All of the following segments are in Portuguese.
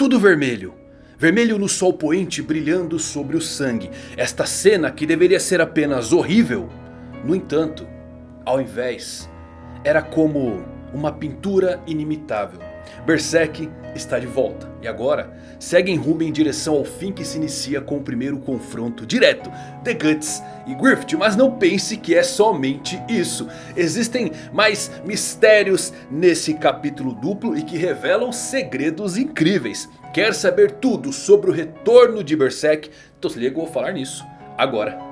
tudo vermelho. Vermelho no sol poente brilhando sobre o sangue. Esta cena que deveria ser apenas horrível. No entanto, ao invés, era como uma pintura inimitável. Berserk está de volta. E agora seguem rumo em direção ao fim que se inicia com o primeiro confronto direto. The Guts e Griffith. Mas não pense que é somente isso. Existem mais mistérios nesse capítulo duplo e que revelam segredos incríveis. Quer saber tudo sobre o retorno de Berserk? Então se liga, eu vou falar nisso agora.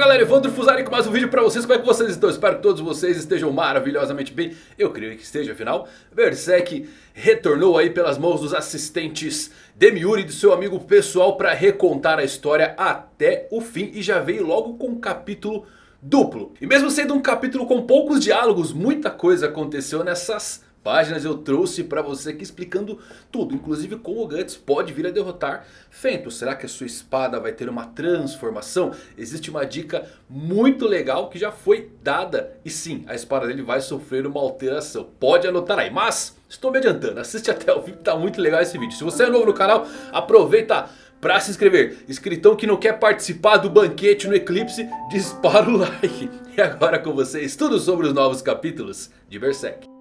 Galera, Evandro Fusari com mais um vídeo pra vocês, como é que vocês estão? Espero que todos vocês estejam maravilhosamente bem, eu creio que esteja, afinal. Berserk retornou aí pelas mãos dos assistentes Demiuri e do seu amigo pessoal pra recontar a história até o fim E já veio logo com um capítulo duplo. E mesmo sendo um capítulo com poucos diálogos, muita coisa aconteceu nessas páginas eu trouxe para você aqui explicando tudo. Inclusive como o Guts pode vir a derrotar Fento. Será que a sua espada vai ter uma transformação? Existe uma dica muito legal que já foi dada. E sim, a espada dele vai sofrer uma alteração. Pode anotar aí. Mas estou me adiantando. Assiste até o fim que tá muito legal esse vídeo. Se você é novo no canal, aproveita para se inscrever. Escritão que não quer participar do banquete no eclipse, dispara o like. E agora com vocês, tudo sobre os novos capítulos de Berserk.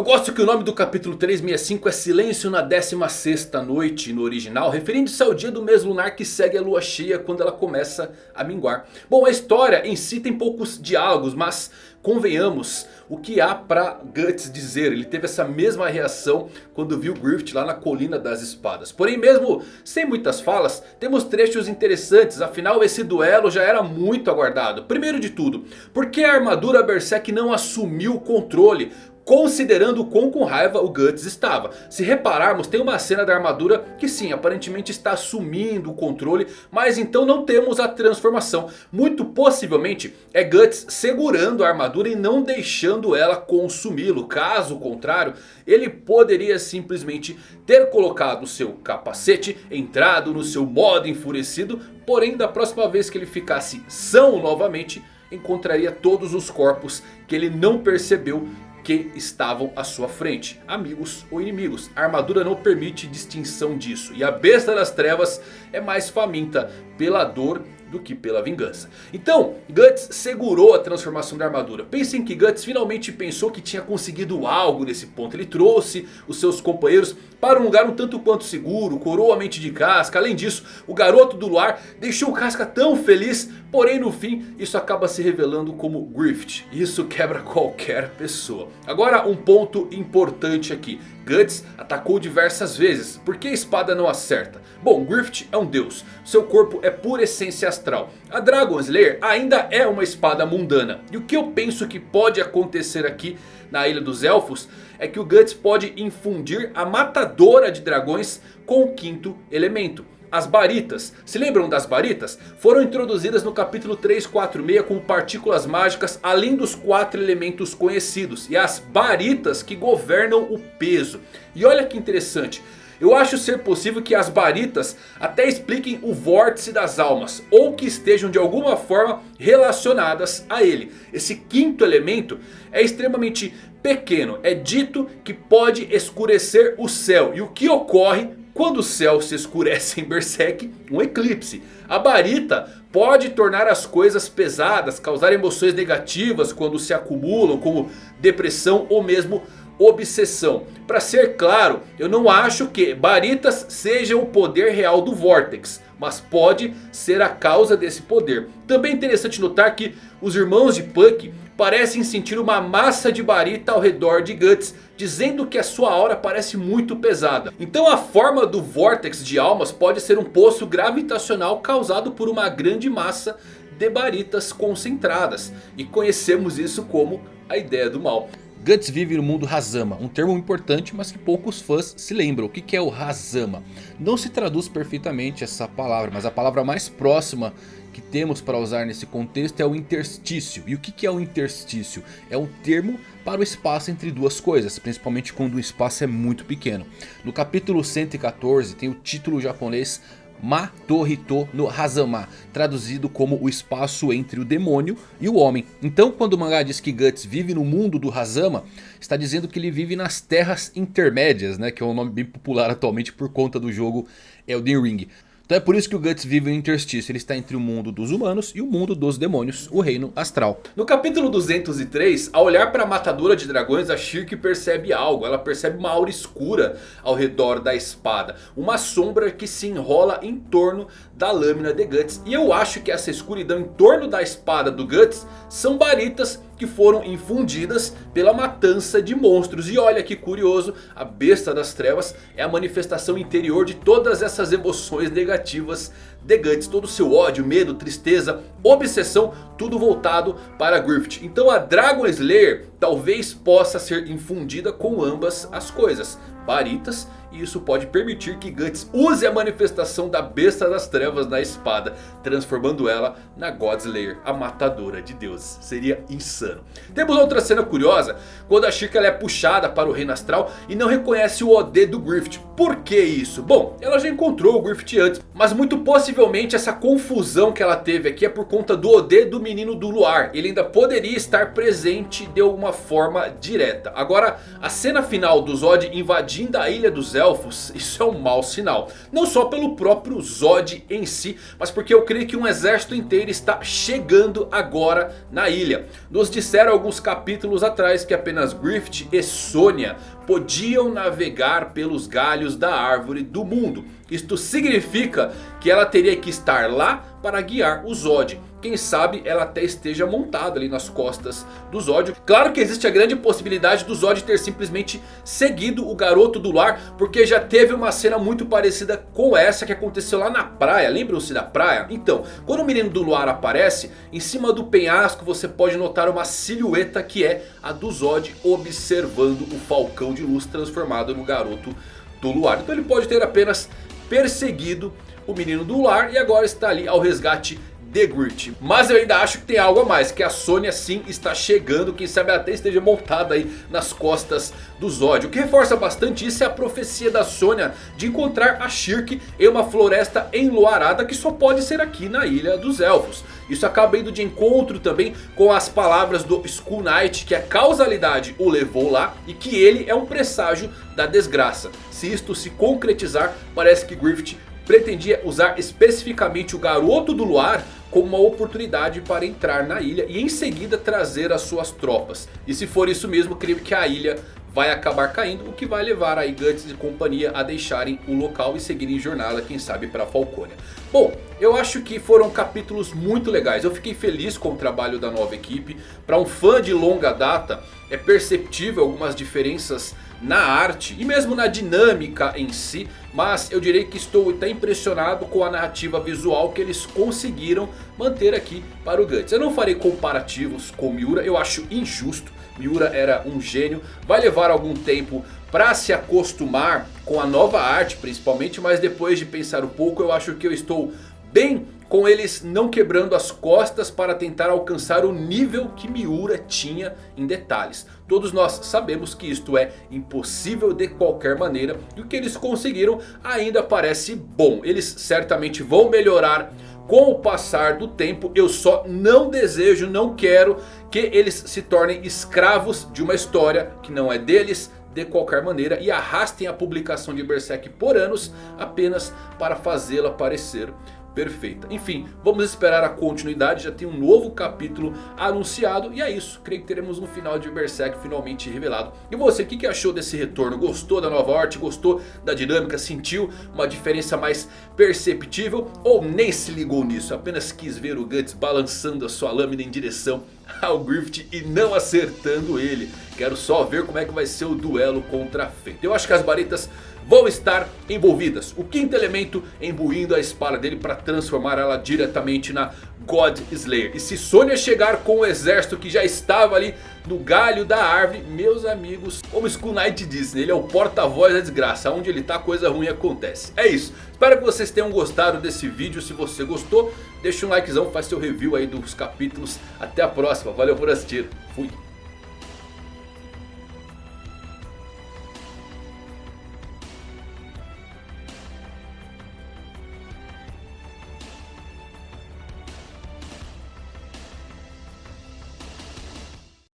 Eu gosto que o nome do capítulo 365 é Silêncio na 16ª noite no original. Referindo-se ao dia do mês lunar que segue a lua cheia quando ela começa a minguar. Bom, a história em si tem poucos diálogos, mas convenhamos o que há pra Guts dizer. Ele teve essa mesma reação quando viu Griffith lá na colina das espadas. Porém mesmo sem muitas falas, temos trechos interessantes. Afinal esse duelo já era muito aguardado. Primeiro de tudo, por que a armadura Berserk não assumiu o controle? Considerando o quão com raiva o Guts estava. Se repararmos tem uma cena da armadura que sim aparentemente está assumindo o controle. Mas então não temos a transformação. Muito possivelmente é Guts segurando a armadura e não deixando ela consumi-lo. Caso contrário ele poderia simplesmente ter colocado seu capacete. Entrado no seu modo enfurecido. Porém da próxima vez que ele ficasse são novamente encontraria todos os corpos que ele não percebeu que estavam à sua frente. Amigos ou inimigos. A armadura não permite distinção disso. E a besta das trevas é mais faminta pela dor do que pela vingança. Então, Guts segurou a transformação da armadura. Pensem que Guts finalmente pensou que tinha conseguido algo nesse ponto. Ele trouxe os seus companheiros para um lugar um tanto quanto seguro, coroou a mente de Casca. Além disso, o garoto do luar deixou Casca tão feliz. Porém no fim, isso acaba se revelando como Grift. Isso quebra qualquer pessoa. Agora um ponto importante aqui. Guts atacou diversas vezes. Por que a espada não acerta? Bom, Griffith é um deus. Seu corpo é pura essência astral. A Dragon Slayer ainda é uma espada mundana. E o que eu penso que pode acontecer aqui na Ilha dos Elfos é que o Guts pode infundir a matadora de dragões com o quinto elemento. As baritas, se lembram das baritas? Foram introduzidas no capítulo 346 como partículas mágicas além dos quatro elementos conhecidos. E as baritas que governam o peso. E olha que interessante. Eu acho ser possível que as baritas até expliquem o vórtice das almas. Ou que estejam de alguma forma relacionadas a ele. Esse quinto elemento é extremamente pequeno. É dito que pode escurecer o céu. E o que ocorre quando o céu se escurece em Berserk, um eclipse. A barita pode tornar as coisas pesadas, causar emoções negativas quando se acumulam, como depressão ou mesmo obsessão. Para ser claro, eu não acho que Baritas seja o poder real do Vortex. Mas pode ser a causa desse poder. Também é interessante notar que os irmãos de Puck parecem sentir uma massa de Barita ao redor de Guts. Dizendo que a sua aura parece muito pesada. Então a forma do Vortex de almas pode ser um poço gravitacional causado por uma grande massa de Baritas concentradas. E conhecemos isso como a ideia do mal. Guts vive no mundo Hazama, um termo importante mas que poucos fãs se lembram. O que é o Hazama? Não se traduz perfeitamente essa palavra, mas a palavra mais próxima que temos para usar nesse contexto é o interstício. E o que é o interstício? É um termo para o espaço entre duas coisas, principalmente quando o espaço é muito pequeno. No capítulo 114 tem o título japonês Matorito no Hazama, traduzido como o espaço entre o demônio e o homem. Então quando o mangá diz que Guts vive no mundo do Hazama, está dizendo que ele vive nas terras intermédias, né, que é um nome bem popular atualmente por conta do jogo Elden Ring. Então é por isso que o Guts vive no interstício, ele está entre o mundo dos humanos e o mundo dos demônios, o reino astral. No capítulo 203, ao olhar para a matadora de dragões, a Shirk percebe algo. Ela percebe uma aura escura ao redor da espada. Uma sombra que se enrola em torno da lâmina de Guts. E eu acho que essa escuridão em torno da espada do Guts são baritas que foram infundidas pela matança de monstros. E olha que curioso, a besta das trevas é a manifestação interior de todas essas emoções negativas de Guts. Todo o seu ódio, medo, tristeza, obsessão, tudo voltado para Griffith. Então a Dragon Slayer talvez possa ser infundida com ambas as coisas. Baritas e isso pode permitir que Guts use a manifestação da besta das trevas na espada. Transformando ela na Godslayer, a matadora de deuses. Seria insano. Temos outra cena curiosa. Quando a Chica é puxada para o reino astral e não reconhece o OD do Griffith. Por que isso? Bom, ela já encontrou o Griffith antes. Mas muito possivelmente essa confusão que ela teve aqui é por conta do OD do menino do luar. Ele ainda poderia estar presente de alguma forma direta. Agora, a cena final do Zod invadindo a ilha dos elfos, isso é um mau sinal. Não só pelo próprio Zod em si, mas porque eu creio que um exército inteiro está chegando agora na ilha. Nos disseram alguns capítulos atrás que apenas Griffith e Sônia podiam navegar pelos galhos da árvore do mundo. Isto significa que ela teria que estar lá para guiar o Zod. Quem sabe ela até esteja montada ali nas costas do Zod. Claro que existe a grande possibilidade do Zod ter simplesmente seguido o garoto do lar. Porque já teve uma cena muito parecida com essa que aconteceu lá na praia. Lembram-se da praia? Então, quando o menino do luar aparece, em cima do penhasco você pode notar uma silhueta que é a do Zod observando o falcão de luz transformado no garoto do luar. Então ele pode ter apenas perseguido o menino do lar e agora está ali ao resgate The Grit. Mas eu ainda acho que tem algo a mais. Que a Sônia sim está chegando. Quem sabe até esteja montada aí nas costas do Zod. O que reforça bastante isso é a profecia da Sônia. De encontrar a Shirk em uma floresta enluarada. Que só pode ser aqui na Ilha dos Elfos. Isso acaba indo de encontro também com as palavras do Skull Knight. Que a causalidade o levou lá. E que ele é um presságio da desgraça. Se isto se concretizar, parece que Griffith pretendia usar especificamente o Garoto do Luar como uma oportunidade para entrar na ilha e em seguida trazer as suas tropas. E se for isso mesmo, creio que a ilha vai acabar caindo, o que vai levar aí Guts e companhia a deixarem o local e seguirem jornada, quem sabe para Falcônia. Bom, eu acho que foram capítulos muito legais, eu fiquei feliz com o trabalho da nova equipe. Para um fã de longa data, é perceptível algumas diferenças na arte e mesmo na dinâmica em si. Mas eu direi que estou até impressionado com a narrativa visual que eles conseguiram manter aqui para o Guts. Eu não farei comparativos com Miura, eu acho injusto. Miura era um gênio, vai levar algum tempo para se acostumar com a nova arte principalmente. Mas depois de pensar um pouco eu acho que eu estou bem com eles não quebrando as costas para tentar alcançar o nível que Miura tinha em detalhes. Todos nós sabemos que isto é impossível de qualquer maneira e o que eles conseguiram ainda parece bom. Eles certamente vão melhorar com o passar do tempo. Eu só não desejo, não quero que eles se tornem escravos de uma história que não é deles de qualquer maneira e arrastem a publicação de Berserk por anos apenas para fazê-la parecer perfeita. Enfim, vamos esperar a continuidade. Já tem um novo capítulo anunciado. E é isso. Creio que teremos um final de Berserk finalmente revelado. E você, o que, que achou desse retorno? Gostou da nova arte? Gostou da dinâmica? Sentiu uma diferença mais perceptível? Ou nem se ligou nisso? Apenas quis ver o Guts balançando a sua lâmina em direção ao Griffith e não acertando ele. Quero só ver como é que vai ser o duelo contra a Fate. Eu acho que as baritas vão estar envolvidas. O quinto elemento imbuindo a espada dele para transformar ela diretamente na God Slayer. E se Sônia chegar com o exército que já estava ali no galho da árvore, meus amigos, como Skull Knight disse, ele é o porta-voz da desgraça, onde ele tá coisa ruim acontece. É isso, espero que vocês tenham gostado desse vídeo, se você gostou, deixa um likezão, faz seu review aí dos capítulos, até a próxima, valeu por assistir, fui.